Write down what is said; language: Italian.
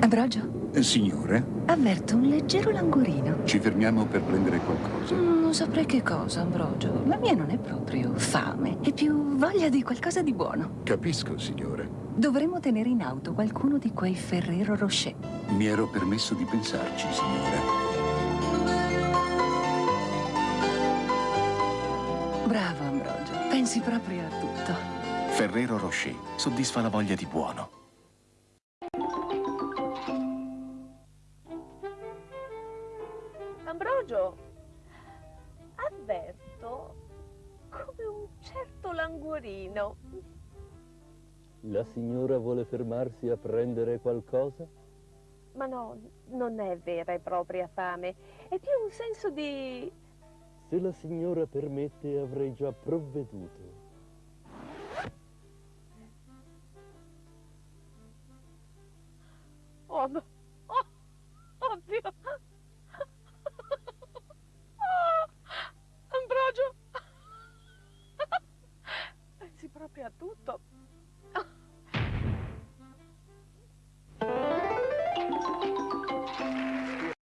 Ambrogio, Eh, Signore, avverto un leggero languorino. ci fermiamo per prendere qualcosa. Mm, Non saprei che cosa, Ambrogio. La mia non è proprio fame, è più voglia di qualcosa di buono. Capisco, signore. Dovremmo tenere in auto qualcuno di quei Ferrero Rocher. Mi ero permesso di pensarci, signore. Bravo, Ambrogio. Pensi proprio a tutto. Ferrero Rocher soddisfa la voglia di buono. Ambrogio, avverto come un certo languorino. La signora vuole fermarsi a prendere qualcosa? Ma no, non è vera e propria fame, è più un senso di... Se la signora permette avrei già provveduto. Oh, no. proprio a tutto.